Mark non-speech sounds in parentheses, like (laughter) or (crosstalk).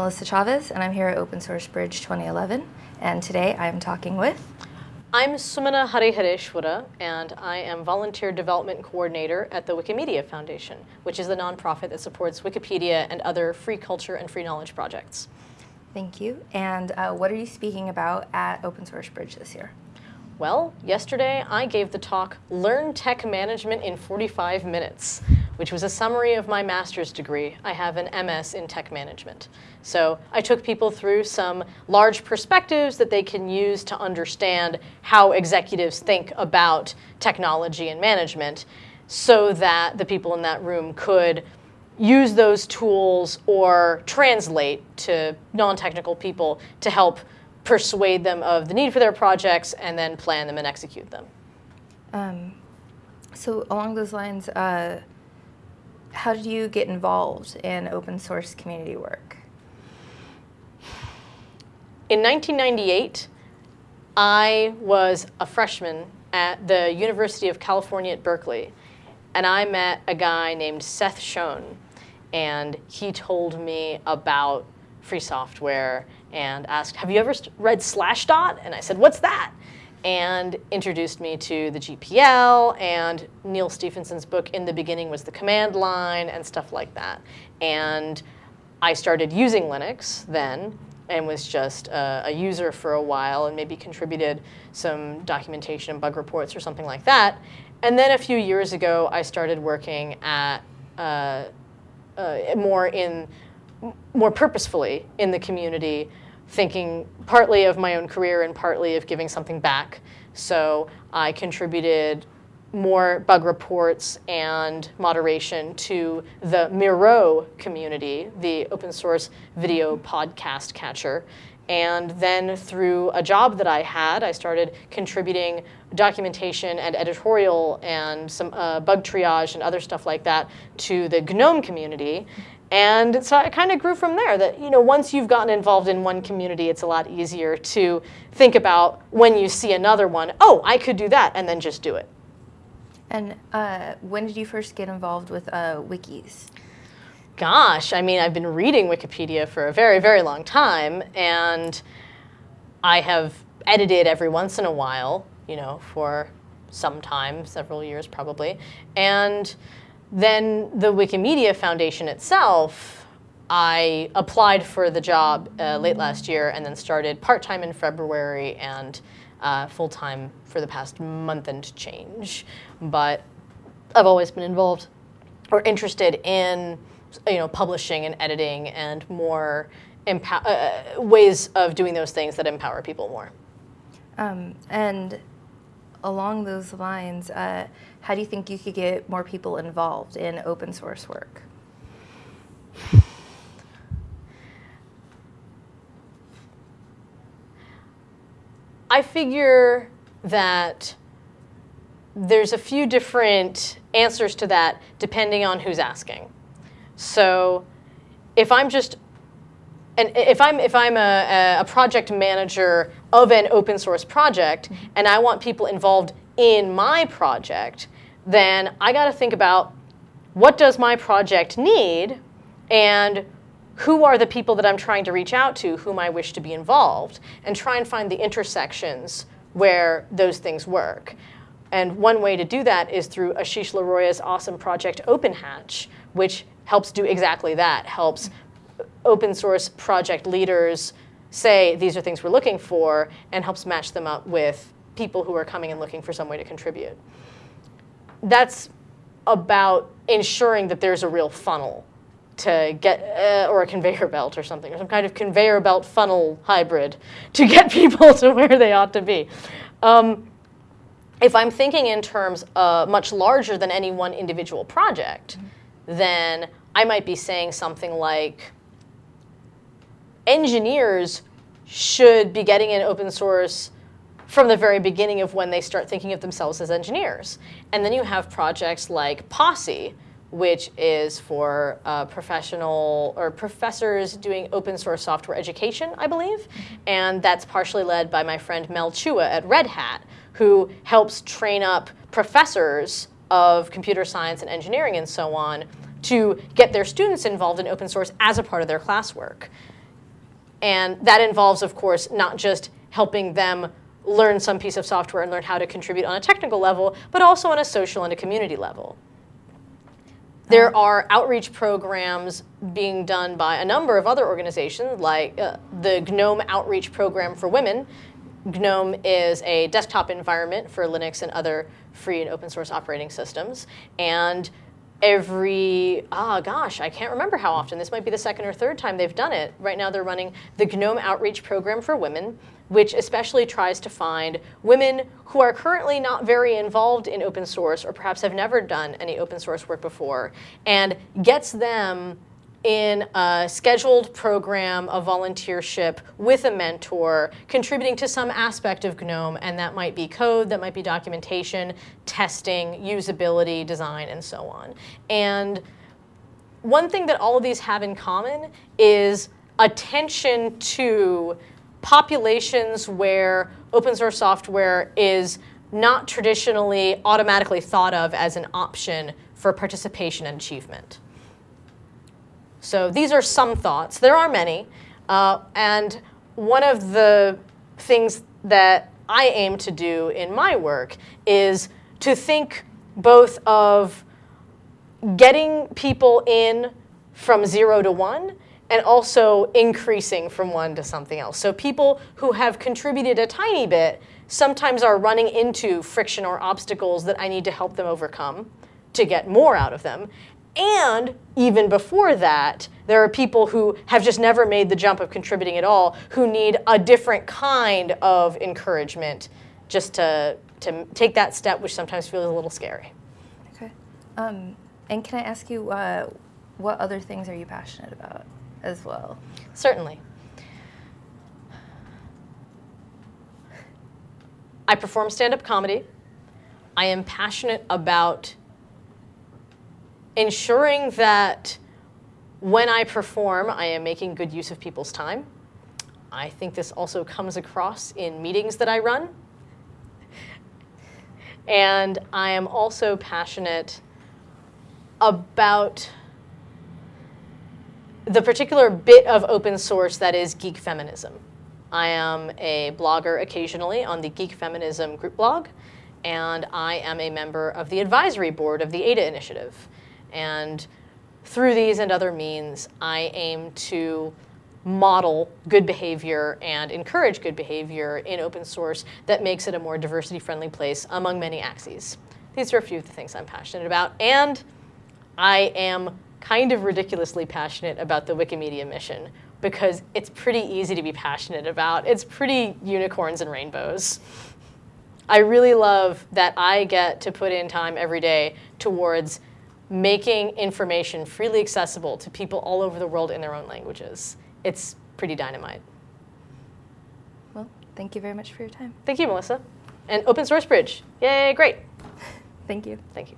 Melissa Chavez, and I'm here at Open Source Bridge 2011. And today I'm talking with. I'm Sumana Harihareshwara, and I am Volunteer Development Coordinator at the Wikimedia Foundation, which is the nonprofit that supports Wikipedia and other free culture and free knowledge projects. Thank you. And uh, what are you speaking about at Open Source Bridge this year? Well, yesterday I gave the talk Learn Tech Management in 45 Minutes, which was a summary of my master's degree. I have an MS in tech management. So I took people through some large perspectives that they can use to understand how executives think about technology and management so that the people in that room could use those tools or translate to non-technical people to help persuade them of the need for their projects and then plan them and execute them. Um, so along those lines, uh, how did you get involved in open source community work? In 1998, I was a freshman at the University of California at Berkeley, and I met a guy named Seth Schoen, and he told me about free software and asked, have you ever read Slashdot? And I said, what's that? And introduced me to the GPL and Neal Stephenson's book, In the Beginning was the Command Line and stuff like that. And I started using Linux then and was just a, a user for a while and maybe contributed some documentation and bug reports or something like that. And then a few years ago, I started working at uh, uh, more in more purposefully in the community, thinking partly of my own career and partly of giving something back. So I contributed more bug reports and moderation to the Miro community, the open source video podcast catcher. And then through a job that I had, I started contributing documentation and editorial and some uh, bug triage and other stuff like that to the GNOME community. And so it kind of grew from there that, you know, once you've gotten involved in one community, it's a lot easier to think about when you see another one, oh, I could do that, and then just do it. And uh, when did you first get involved with uh, wikis? Gosh, I mean, I've been reading Wikipedia for a very, very long time, and I have edited every once in a while, you know, for some time, several years probably. And then the Wikimedia Foundation itself, I applied for the job uh, late last year and then started part-time in February and uh, full-time for the past month and change. But I've always been involved or interested in you know, publishing and editing and more uh, ways of doing those things that empower people more. Um, and along those lines, uh, how do you think you could get more people involved in open source work? I figure that there's a few different answers to that depending on who's asking. So if I'm just and if I'm if I'm a, a project manager of an open source project mm-hmm. and I want people involved in my project, then I got to think about what does my project need and who are the people that I'm trying to reach out to, whom I wish to be involved, and try and find the intersections where those things work. And one way to do that is through Asheesh Laroia's awesome project OpenHatch, which helps do exactly that, helps open source project leaders say these are things we're looking for and helps match them up with people who are coming and looking for some way to contribute. That's about ensuring that there's a real funnel to get, uh, or a conveyor belt or something, or some kind of conveyor belt funnel hybrid to get (laughs) people to where they ought to be. Um, if I'm thinking in terms uh, much larger than any one individual project, mm -hmm. then I might be saying something like, engineers should be getting in open source from the very beginning of when they start thinking of themselves as engineers. And then you have projects like Posse, which is for uh, professional or professors doing open source software education, I believe. And that's partially led by my friend Mel Chua at Red Hat, who helps train up professors of computer science and engineering and so on to get their students involved in open source as a part of their classwork And that involves, of course, not just helping them learn some piece of software and learn how to contribute on a technical level, but also on a social and a community level. There are outreach programs being done by a number of other organizations, like uh, the GNOME Outreach Program for Women. GNOME is a desktop environment for Linux and other free and open source operating systems. And every, ah, gosh, I can't remember how often. This might be the second or third time they've done it. Right now they're running the GNOME Outreach Program for Women, which especially tries to find women who are currently not very involved in open source or perhaps have never done any open source work before and gets them in a scheduled program of volunteership with a mentor, contributing to some aspect of GNOME, and that might be code, that might be documentation, testing, usability, design, and so on. And one thing that all of these have in common is attention to populations where open source software is not traditionally automatically thought of as an option for participation and achievement. So these are some thoughts. There are many. Uh, and one of the things that I aim to do in my work is to think both of getting people in from zero to one and also increasing from one to something else. So people who have contributed a tiny bit sometimes are running into friction or obstacles that I need to help them overcome to get more out of them. And even before that, there are people who have just never made the jump of contributing at all who need a different kind of encouragement just to, to take that step, which sometimes feels a little scary. Okay. Um, and can I ask you, uh, what other things are you passionate about as well? Certainly. I perform stand up comedy. I am passionate about ensuring that when I perform, I am making good use of people's time. I think this also comes across in meetings that I run. And I am also passionate about the particular bit of open source that is geek feminism. I am a blogger occasionally on the Geek Feminism group blog, and I am a member of the advisory board of the ADA initiative. And through these and other means, I aim to model good behavior and encourage good behavior in open source that makes it a more diversity-friendly place among many axes. These are a few of the things I'm passionate about, and I am kind of ridiculously passionate about the Wikimedia mission because it's pretty easy to be passionate about. It's pretty unicorns and rainbows. I really love that I get to put in time every day towards making information freely accessible to people all over the world in their own languages. It's pretty dynamite. Well, thank you very much for your time. Thank you, Melissa. And Open Source Bridge. Yay, great. (laughs) Thank you. Thank you.